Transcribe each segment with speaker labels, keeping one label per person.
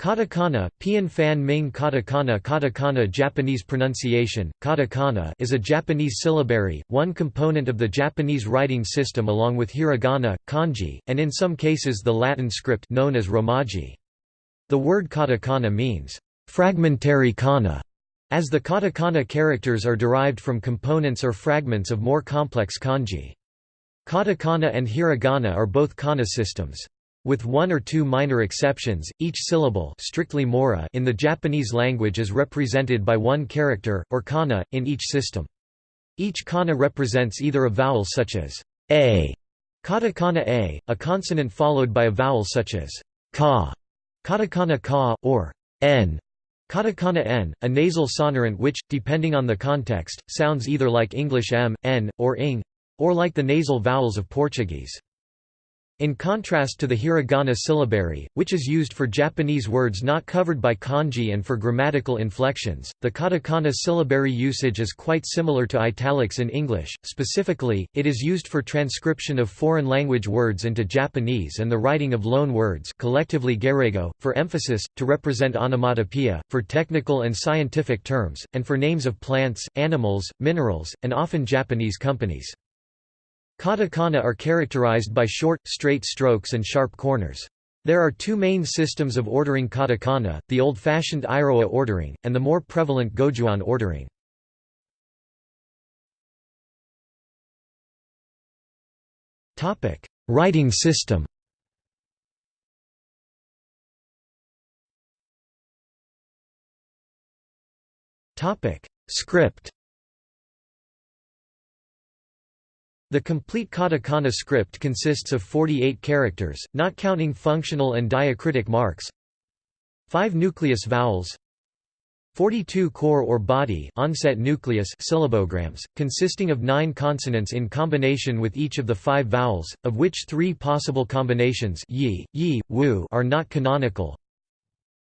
Speaker 1: Katakana, Pian Fan Ming Katakana Katakana Japanese pronunciation, katakana is a Japanese syllabary, one component of the Japanese writing system along with hiragana, kanji, and in some cases the Latin script known as romaji. The word katakana means, fragmentary kana, as the katakana characters are derived from components or fragments of more complex kanji. Katakana and hiragana are both kana systems. With one or two minor exceptions, each syllable strictly mora in the Japanese language is represented by one character, or kana, in each system. Each kana represents either a vowel such as a, katakana a, a consonant followed by a vowel such as ka, katakana ka, or n, katakana n, a nasal sonorant which, depending on the context, sounds either like English m, n, or ing, or like the nasal vowels of Portuguese. In contrast to the hiragana syllabary, which is used for Japanese words not covered by kanji and for grammatical inflections, the katakana syllabary usage is quite similar to italics in English. Specifically, it is used for transcription of foreign language words into Japanese and the writing of loan words, collectively gairaigo, for emphasis, to represent onomatopoeia, for technical and scientific terms, and for names of plants, animals, minerals, and often Japanese companies. Katakana are characterized by short, straight strokes and sharp corners. There are two main systems of ordering katakana, the old-fashioned Iroha ordering, and the more prevalent Gojuon ordering. Writing system Script The complete katakana script consists of 48 characters, not counting functional and diacritic marks 5 nucleus vowels 42 core or body onset nucleus syllabograms, consisting of nine consonants in combination with each of the five vowels, of which three possible combinations yi, yi, wu are not canonical.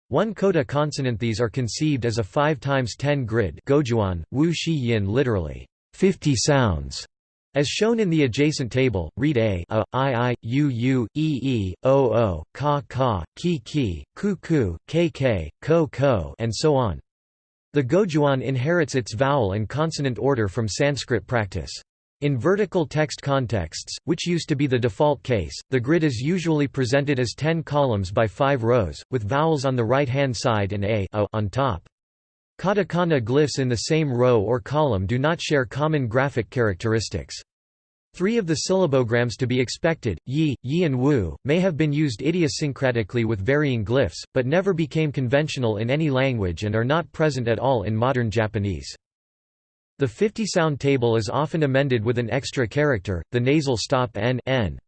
Speaker 1: One coda consonant These are conceived as a 5 times 10 grid gojuon, wu shi yin literally, 50 sounds. As shown in the adjacent table, read a, a i i, u u, e e, o o, ka ka, ki ki, ku ku, k k, ko ko and so on. The Gojuon inherits its vowel and consonant order from Sanskrit practice. In vertical text contexts, which used to be the default case, the grid is usually presented as 10 columns by 5 rows, with vowels on the right-hand side and a, a on top. Katakana glyphs in the same row or column do not share common graphic characteristics. Three of the syllabograms to be expected, yi, yi and wu, may have been used idiosyncratically with varying glyphs, but never became conventional in any language and are not present at all in modern Japanese. The 50-sound table is often amended with an extra character, the nasal stop n, n.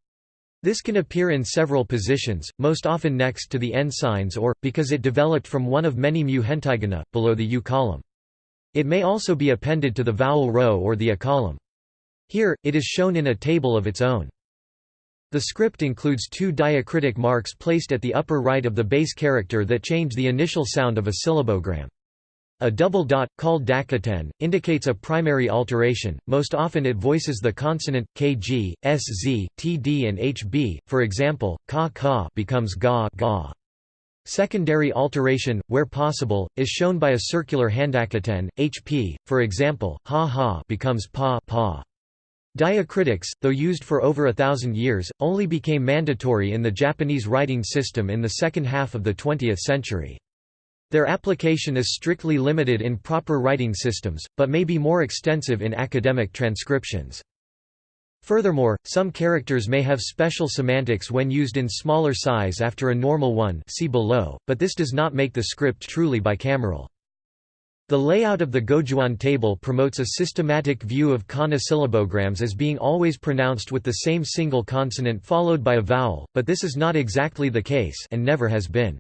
Speaker 1: This can appear in several positions, most often next to the n signs or, because it developed from one of many mu hentaigana, below the u column. It may also be appended to the vowel row or the a column. Here, it is shown in a table of its own. The script includes two diacritic marks placed at the upper right of the base character that change the initial sound of a syllabogram. A double dot, called dakuten, indicates a primary alteration, most often it voices the consonant, kg, sz, td and hb, for example, ka ka becomes ga ga. Secondary alteration, where possible, is shown by a circular handakuten, hp, for example, ha ha becomes pa pa. Diacritics, though used for over a thousand years, only became mandatory in the Japanese writing system in the second half of the 20th century. Their application is strictly limited in proper writing systems, but may be more extensive in academic transcriptions. Furthermore, some characters may have special semantics when used in smaller size after a normal one see below, but this does not make the script truly bicameral. The layout of the Gojuon table promotes a systematic view of kana syllabograms as being always pronounced with the same single consonant followed by a vowel, but this is not exactly the case and never has been.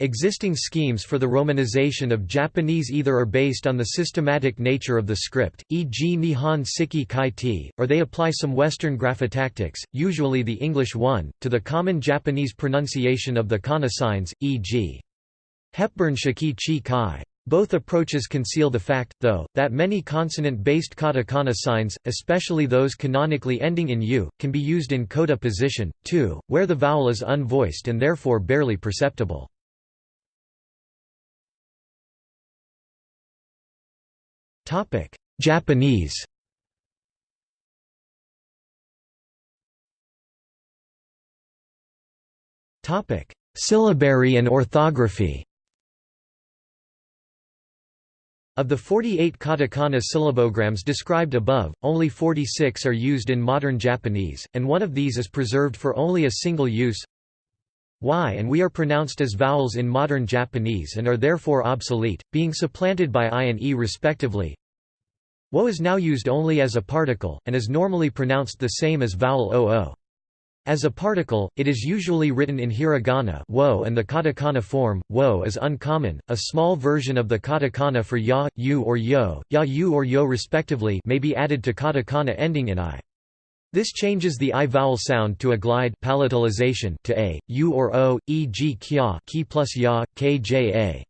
Speaker 1: Existing schemes for the romanization of Japanese either are based on the systematic nature of the script, e.g. Nihon Siki Kai or they apply some Western graphotactics, usually the English one, to the common Japanese pronunciation of the kana signs, e.g. Hepburn Shiki Chi Kai. Both approaches conceal the fact, though, that many consonant-based katakana signs, especially those canonically ending in u, can be used in coda position, too, where the vowel is unvoiced and therefore barely perceptible. Japanese. Topic: Syllabary and orthography. Of the 48 katakana syllabograms described above, only 46 are used in modern Japanese, and one of these is preserved for only a single use y and we are pronounced as vowels in modern Japanese and are therefore obsolete, being supplanted by i and e respectively. Wo is now used only as a particle, and is normally pronounced the same as vowel oo. As a particle, it is usually written in hiragana wo and the katakana form, wo is uncommon. A small version of the katakana for ya, yu or yo, ya yu or yo respectively may be added to katakana ending in i. This changes the i vowel sound to a glide palatalization to a, u or o, e.g. kya ki plus ya, kja.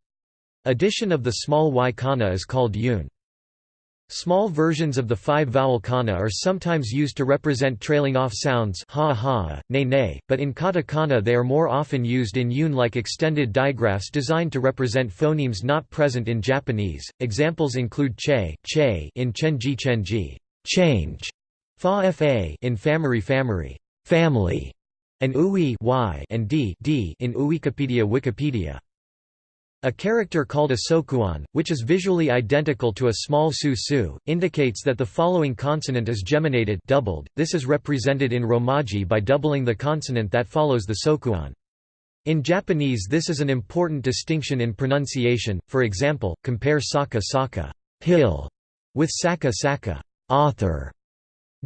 Speaker 1: Addition of the small y kana is called yun. Small versions of the five-vowel kana are sometimes used to represent trailing off sounds ha ha, ne ne, but in katakana they are more often used in yun-like extended digraphs designed to represent phonemes not present in Japanese. Examples include che, che in chenji chenji, change, fa fa in famary family, family, and ui y and d, d in Uwikipedia Wikipedia. A character called a sokuon, which is visually identical to a small su-su, indicates that the following consonant is geminated doubled. This is represented in Romaji by doubling the consonant that follows the sokuon. In Japanese this is an important distinction in pronunciation, for example, compare saka saka hill with saka saka author.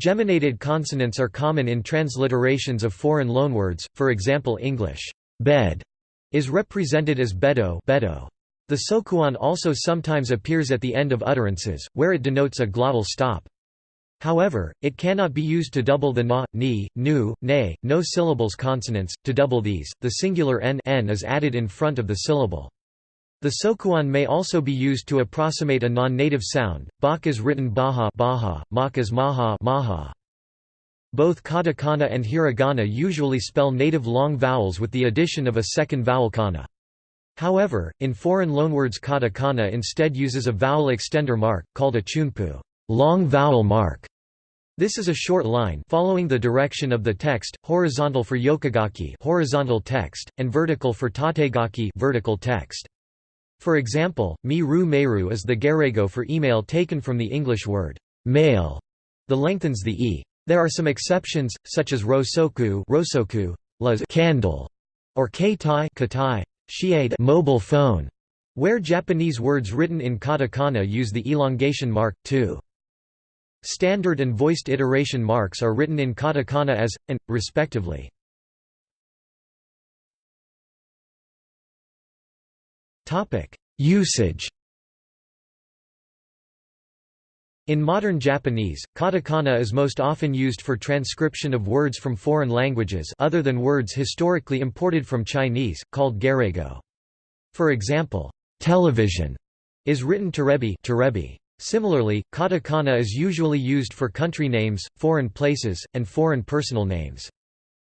Speaker 1: Geminated consonants are common in transliterations of foreign loanwords, for example English bed is represented as bedo, bedo. The sokuon also sometimes appears at the end of utterances, where it denotes a glottal stop. However, it cannot be used to double the na, ni, nu, ne, no syllables consonants. To double these, the singular n, n is added in front of the syllable. The sokuon may also be used to approximate a non-native sound. Bach is written baha, baha, mak is maha, maha. Both katakana and hiragana usually spell native long vowels with the addition of a second vowel kana. However, in foreign loanwords katakana instead uses a vowel extender mark, called a chunpu long vowel mark". This is a short line following the direction of the text, horizontal for yokogaki horizontal text, and vertical for tategaki vertical text. For example, mi ru meru is the gairaigo for email taken from the English word mail. The lengthens the e. There are some exceptions, such as rosoku, rosoku las candle, or keitai katai, shiade mobile phone, where Japanese words written in katakana use the elongation mark, too. Standard and voiced iteration marks are written in katakana as, and, respectively. Usage in modern Japanese, katakana is most often used for transcription of words from foreign languages other than words historically imported from Chinese, called gairaigo. For example, television is written terebi, terebi. Similarly, katakana is usually used for country names, foreign places, and foreign personal names.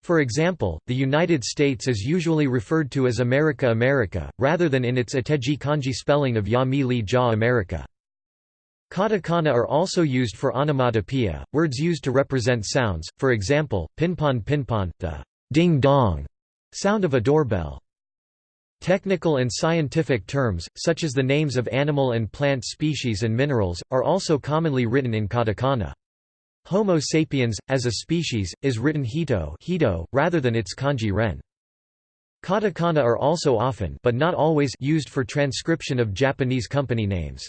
Speaker 1: For example, the United States is usually referred to as America America, rather than in its Ateji kanji spelling of Ya Mi Li Ja America. Katakana are also used for onomatopoeia, words used to represent sounds, for example, pinpon pinpon, the ding-dong sound of a doorbell. Technical and scientific terms, such as the names of animal and plant species and minerals, are also commonly written in katakana. Homo sapiens, as a species, is written hito, hito rather than its kanji ren. Katakana are also often but not always used for transcription of Japanese company names.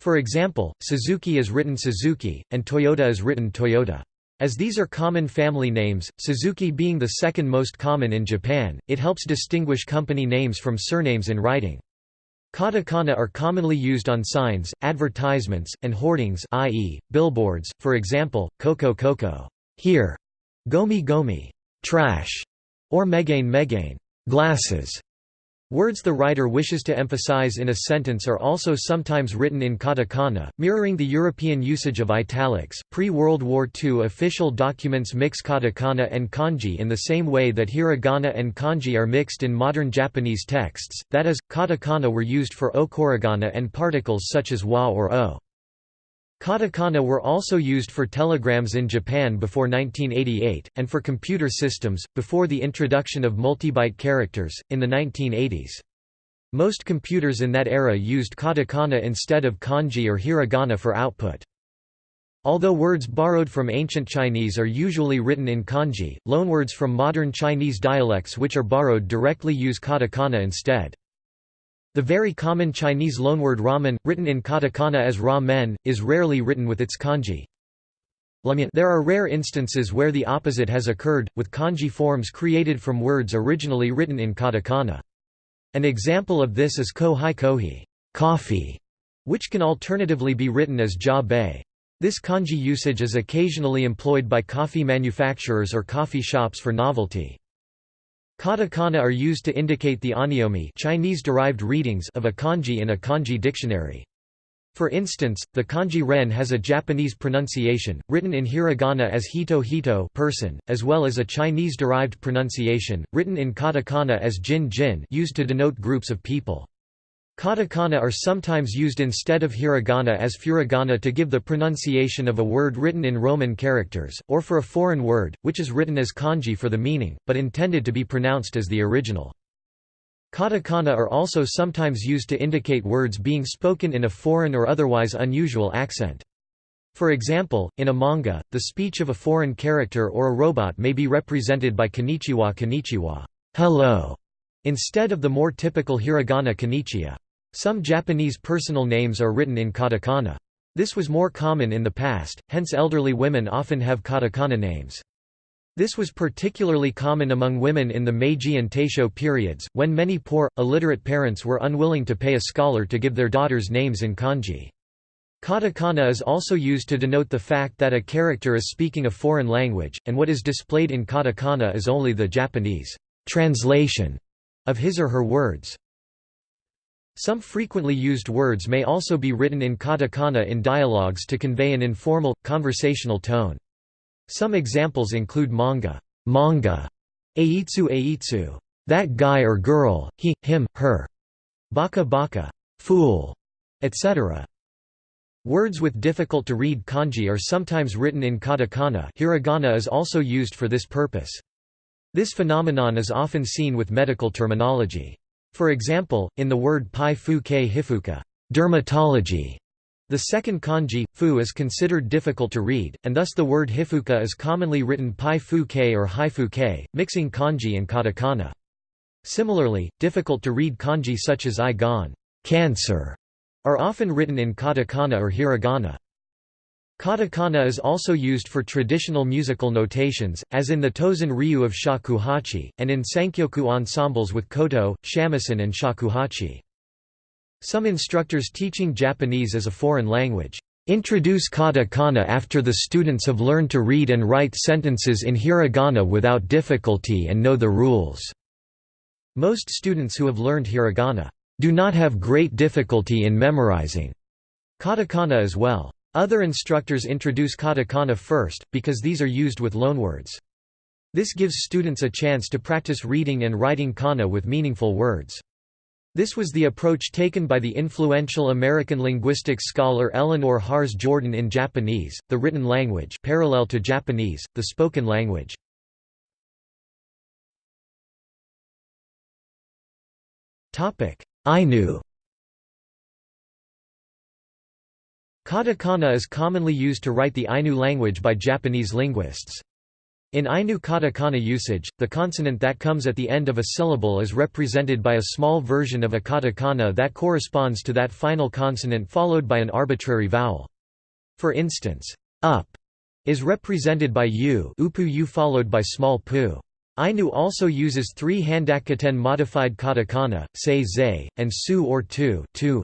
Speaker 1: For example, Suzuki is written Suzuki, and Toyota is written Toyota. As these are common family names, Suzuki being the second most common in Japan, it helps distinguish company names from surnames in writing. Katakana are commonly used on signs, advertisements, and hoardings i.e., billboards, for example, Koko Koko here, Gomi Gomi trash, or Megane Megane glasses. Words the writer wishes to emphasize in a sentence are also sometimes written in katakana, mirroring the European usage of italics. Pre World War II official documents mix katakana and kanji in the same way that hiragana and kanji are mixed in modern Japanese texts, that is, katakana were used for okurigana and particles such as wa or o. Katakana were also used for telegrams in Japan before 1988, and for computer systems, before the introduction of multibyte characters, in the 1980s. Most computers in that era used katakana instead of kanji or hiragana for output. Although words borrowed from ancient Chinese are usually written in kanji, loanwords from modern Chinese dialects which are borrowed directly use katakana instead. The very common Chinese loanword ramen, written in katakana as ra-men, is rarely written with its kanji. There are rare instances where the opposite has occurred, with kanji forms created from words originally written in katakana. An example of this is ko-hi kohi coffee", which can alternatively be written as ja bei. This kanji usage is occasionally employed by coffee manufacturers or coffee shops for novelty. Katakana are used to indicate the onyomi Chinese-derived readings of a kanji in a kanji dictionary. For instance, the kanji ren has a Japanese pronunciation, written in hiragana as hito hito person, as well as a Chinese-derived pronunciation, written in katakana as jin jin used to denote groups of people. Katakana are sometimes used instead of hiragana as furigana to give the pronunciation of a word written in Roman characters, or for a foreign word, which is written as kanji for the meaning, but intended to be pronounced as the original. Katakana are also sometimes used to indicate words being spoken in a foreign or otherwise unusual accent. For example, in a manga, the speech of a foreign character or a robot may be represented by konnichiwa konnichiwa hello", instead of the more typical hiragana konnichiwa. Some Japanese personal names are written in katakana. This was more common in the past, hence elderly women often have katakana names. This was particularly common among women in the Meiji and Taisho periods, when many poor, illiterate parents were unwilling to pay a scholar to give their daughters names in kanji. Katakana is also used to denote the fact that a character is speaking a foreign language, and what is displayed in katakana is only the Japanese translation of his or her words. Some frequently used words may also be written in katakana in dialogues to convey an informal, conversational tone. Some examples include manga, manga, eitsu eitsu, that guy or girl, he, him, her, baka baka, fool, etc. Words with difficult-to-read kanji are sometimes written in katakana hiragana is also used for this purpose. This phenomenon is often seen with medical terminology. For example, in the word pai fu ke hifuka dermatology", the second kanji, fu is considered difficult to read, and thus the word hifuka is commonly written pai fu ke or haifu ke, mixing kanji and katakana. Similarly, difficult to read kanji such as i gan cancer, are often written in katakana or hiragana. Katakana is also used for traditional musical notations, as in the Tozan ryu of shakuhachi, and in sankyoku ensembles with koto, shamisen and shakuhachi. Some instructors teaching Japanese as a foreign language introduce katakana after the students have learned to read and write sentences in hiragana without difficulty and know the rules. Most students who have learned hiragana do not have great difficulty in memorizing katakana as well. Other instructors introduce katakana first, because these are used with loanwords. This gives students a chance to practice reading and writing kana with meaningful words. This was the approach taken by the influential American linguistics scholar Eleanor Harz Jorden in Japanese, the written language parallel to Japanese, the spoken language. Ainu Katakana is commonly used to write the Ainu language by Japanese linguists. In Ainu katakana usage, the consonant that comes at the end of a syllable is represented by a small version of a katakana that corresponds to that final consonant followed by an arbitrary vowel. For instance, up is represented by u, upu u followed by small pu. Ainu also uses three Handakuten modified katakana, say ze, and su or tu, tu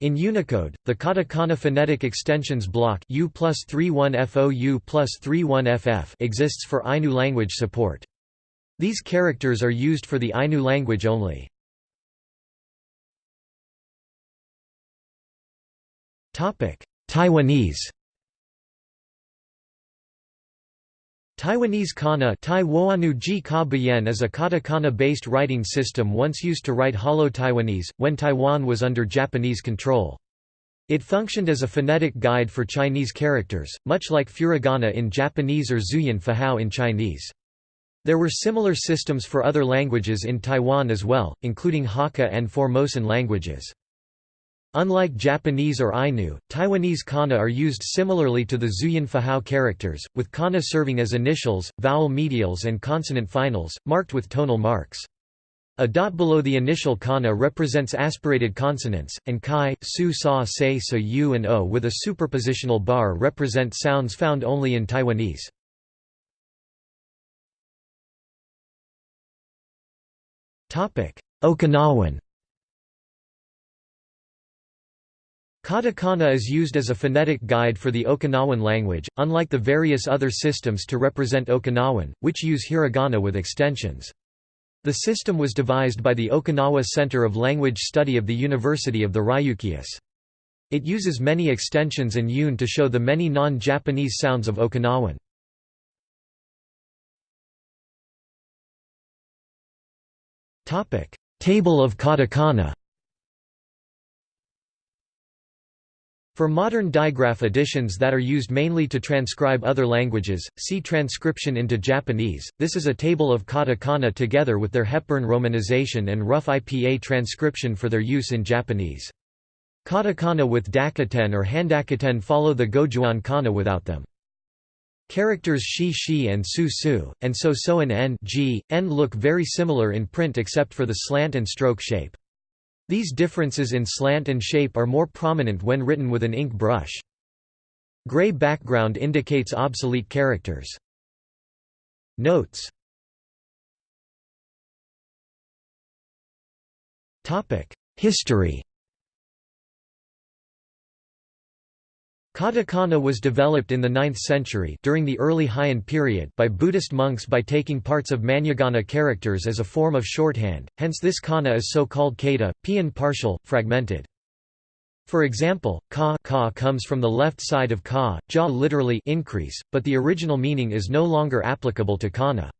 Speaker 1: in Unicode, the katakana phonetic extensions block U plus 31FO U plus 31FF exists for Ainu language support. These characters are used for the Ainu language only. Taiwanese Taiwanese kana is a katakana-based writing system once used to write Holo Taiwanese, when Taiwan was under Japanese control. It functioned as a phonetic guide for Chinese characters, much like furigana in Japanese or Zhuyin Fuhao in Chinese. There were similar systems for other languages in Taiwan as well, including Hakka and Formosan languages. Unlike Japanese or Ainu, Taiwanese kana are used similarly to the Zhuyin Fuhao characters, with kana serving as initials, vowel medials and consonant finals, marked with tonal marks. A dot below the initial kana represents aspirated consonants, and kai, su sa se sa u and o with a superpositional bar represent sounds found only in Taiwanese. Okinawan Katakana is used as a phonetic guide for the Okinawan language, unlike the various other systems to represent Okinawan, which use hiragana with extensions. The system was devised by the Okinawa Center of Language Study of the University of the Ryukyus. It uses many extensions and yun to show the many non-Japanese sounds of Okinawan. Table of katakana For modern digraph editions that are used mainly to transcribe other languages, see transcription into Japanese. This is a table of katakana together with their Hepburn romanization and rough IPA transcription for their use in Japanese. Katakana with dakuten or handakuten follow the Gojuon kana without them. Characters shi shi and su su, and so so and n, g, n look very similar in print except for the slant and stroke shape. These differences in slant and shape are more prominent when written with an ink brush. Gray background indicates obsolete characters. Notes History Katakana was developed in the 9th century during the early Heian period by Buddhist monks by taking parts of Manyagana characters as a form of shorthand, hence this kana is so called kata, pian partial, fragmented. For example, ka, ka comes from the left side of ka, ja literally increase, but the original meaning is no longer applicable to kana.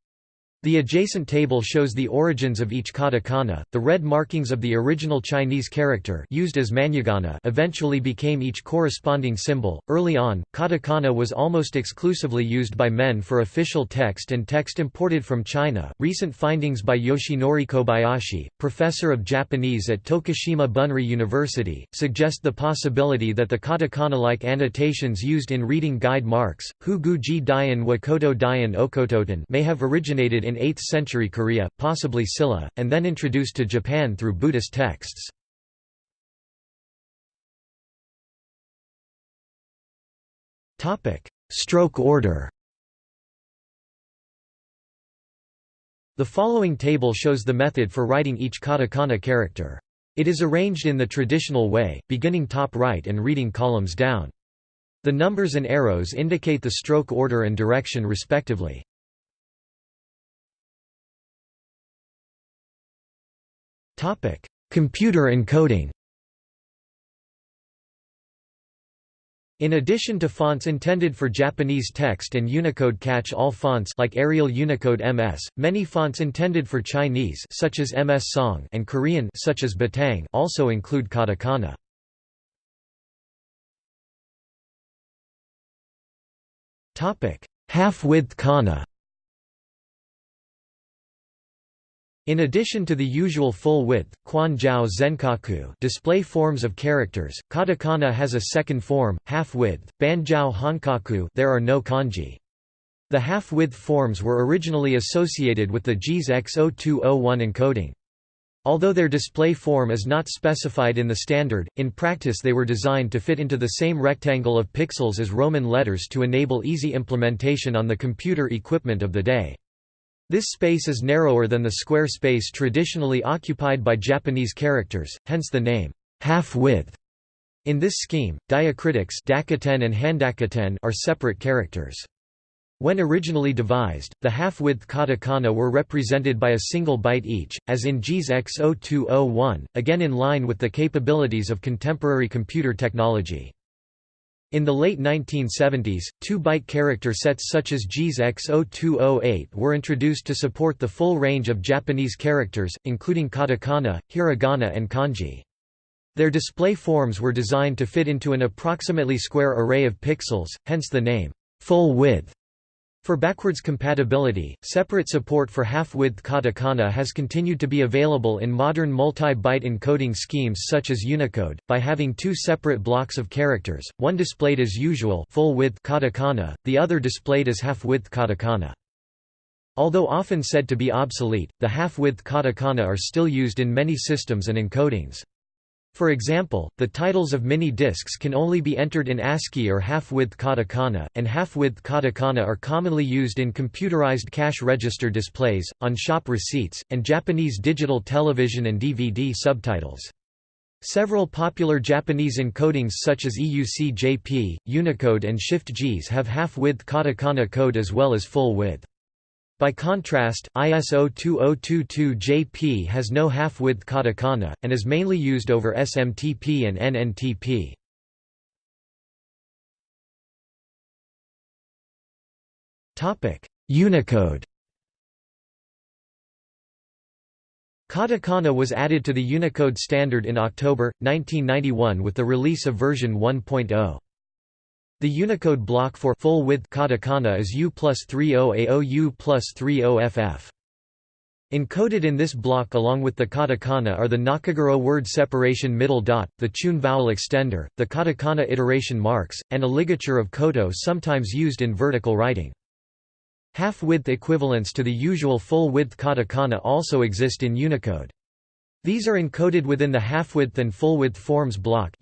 Speaker 1: The adjacent table shows the origins of each katakana. The red markings of the original Chinese character used as manyagana eventually became each corresponding symbol. Early on, katakana was almost exclusively used by men for official text and text imported from China. Recent findings by Yoshinori Kobayashi, professor of Japanese at Tokushima Bunri University, suggest the possibility that the katakana-like annotations used in reading guide marks, Huguji Dian Wakoto Dian Okototen, may have originated in 8th century Korea, possibly Silla, and then introduced to Japan through Buddhist texts. Stroke order The following table shows the method for writing each katakana character. It is arranged in the traditional way, beginning top right and reading columns down. The numbers and arrows indicate the stroke order and direction respectively. Topic: Computer encoding. In addition to fonts intended for Japanese text and Unicode catch-all fonts like Arial Unicode MS, many fonts intended for Chinese such as MS Song and Korean such as Batang also include katakana. Topic: Half-width kana. In addition to the usual full-width, Quanzhou Zenkaku display forms of characters, katakana has a second form, half-width, Banjiao Hankaku there are no kanji. The half-width forms were originally associated with the JIS X0201 encoding. Although their display form is not specified in the standard, in practice they were designed to fit into the same rectangle of pixels as Roman letters to enable easy implementation on the computer equipment of the day. This space is narrower than the square space traditionally occupied by Japanese characters, hence the name, half-width. In this scheme, diacritics dakuten and are separate characters. When originally devised, the half-width katakana were represented by a single byte each, as in JIS X0201, again in line with the capabilities of contemporary computer technology. In the late 1970s, two-byte character sets such as JIS X0208 were introduced to support the full range of Japanese characters, including katakana, hiragana and kanji. Their display forms were designed to fit into an approximately square array of pixels, hence the name, full width. For backwards compatibility, separate support for half-width katakana has continued to be available in modern multi-byte encoding schemes such as Unicode, by having two separate blocks of characters, one displayed as usual full-width katakana, the other displayed as half-width katakana. Although often said to be obsolete, the half-width katakana are still used in many systems and encodings. For example, the titles of mini discs can only be entered in ASCII or half-width katakana, and half-width katakana are commonly used in computerized cash register displays, on shop receipts, and Japanese digital television and DVD subtitles. Several popular Japanese encodings such as EUC-JP, Unicode and Shift-JIS have half-width katakana code as well as full-width. By contrast, ISO 2022-JP has no half-width katakana, and is mainly used over SMTP and NNTP. Unicode Katakana was added to the Unicode standard in October, 1991 with the release of version 1.0. The Unicode block for full-width katakana is U plus 30AO U plus 30FF. Encoded in this block along with the katakana are the Nakaguro word separation middle dot, the Chun vowel extender, the katakana iteration marks, and a ligature of koto sometimes used in vertical writing. Half-width equivalents to the usual full-width katakana also exist in Unicode. These are encoded within the half-width and full-width forms block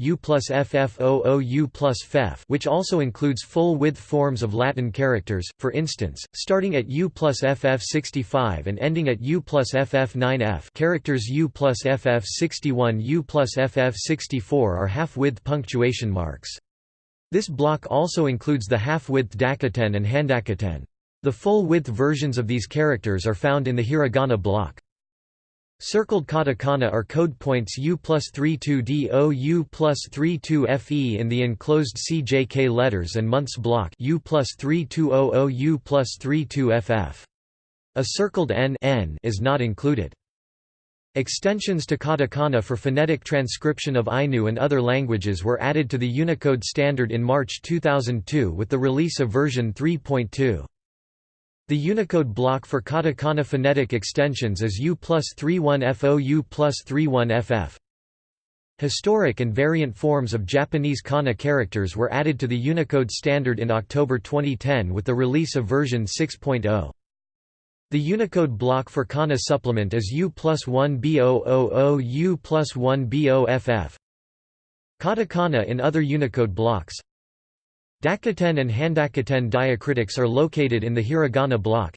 Speaker 1: which also includes full-width forms of Latin characters, for instance, starting at U plus FF65 and ending at U plus FF9F characters U plus FF61 U plus FF64 are half-width punctuation marks. This block also includes the half-width dakuten and handakuten. The full-width versions of these characters are found in the hiragana block. Circled katakana are code points U plus 32DO U plus 32FE in the enclosed CJK letters and months block U plus 3200 U plus 32FF. A circled N, N is not included. Extensions to katakana for phonetic transcription of Ainu and other languages were added to the Unicode standard in March 2002 with the release of version 3.2. The Unicode block for katakana phonetic extensions is U plus 31FO U plus 31FF. Historic and variant forms of Japanese kana characters were added to the Unicode standard in October 2010 with the release of version 6.0. The Unicode block for kana supplement is U plus 1 BOOO U plus 1 BOFF. Katakana in other Unicode blocks Dakuten and handakuten diacritics are located in the hiragana block.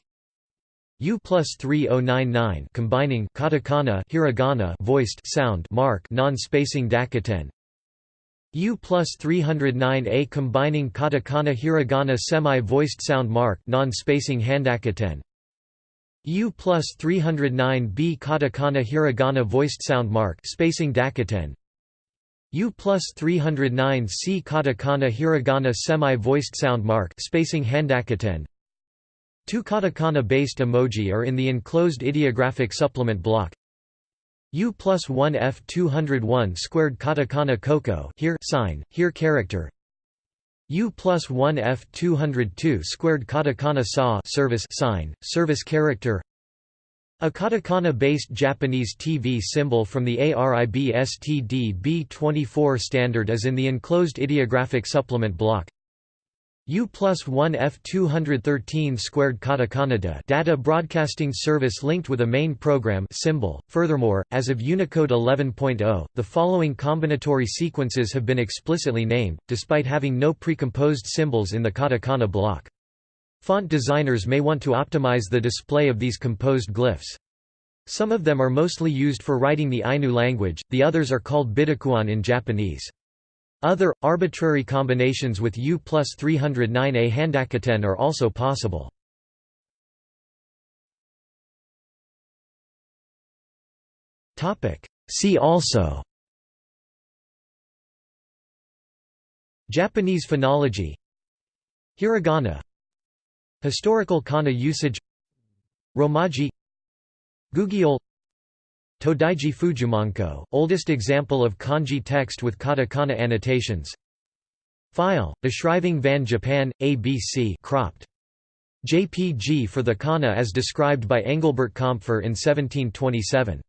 Speaker 1: U plus 3099 combining katakana hiragana voiced sound mark non-spacing dakuten. U plus 309A combining katakana hiragana semi-voiced sound mark non-spacing handakuten. U plus 309B katakana hiragana voiced sound mark spacing dakuten. U plus 309 C katakana hiragana semi-voiced sound mark spacing handakuten. Two katakana-based emoji are in the enclosed ideographic supplement block. U plus 1 F 201 squared katakana koko here sign, here character. U plus 1 F 202 squared katakana sa service sign, service character. A katakana-based Japanese TV symbol from the ARIB STD B24 standard is in the enclosed ideographic supplement block. U plus 1 F213 squared katakana data broadcasting service linked with a main program symbol. Furthermore, as of Unicode 11.0, the following combinatory sequences have been explicitly named, despite having no precomposed symbols in the katakana block. Font designers may want to optimize the display of these composed glyphs. Some of them are mostly used for writing the Ainu language, the others are called bidakuon in Japanese. Other, arbitrary combinations with U plus 309A handakuten are also possible. See also Japanese phonology Hiragana Historical kana usage Romaji Gugiol Todaiji Fujumanko, oldest example of kanji text with katakana annotations File, Beschreibung van Japan, ABC cropped. JPG for the kana as described by Engelbert Kampfer in 1727.